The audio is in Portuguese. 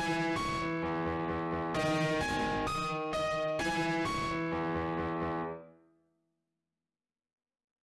Música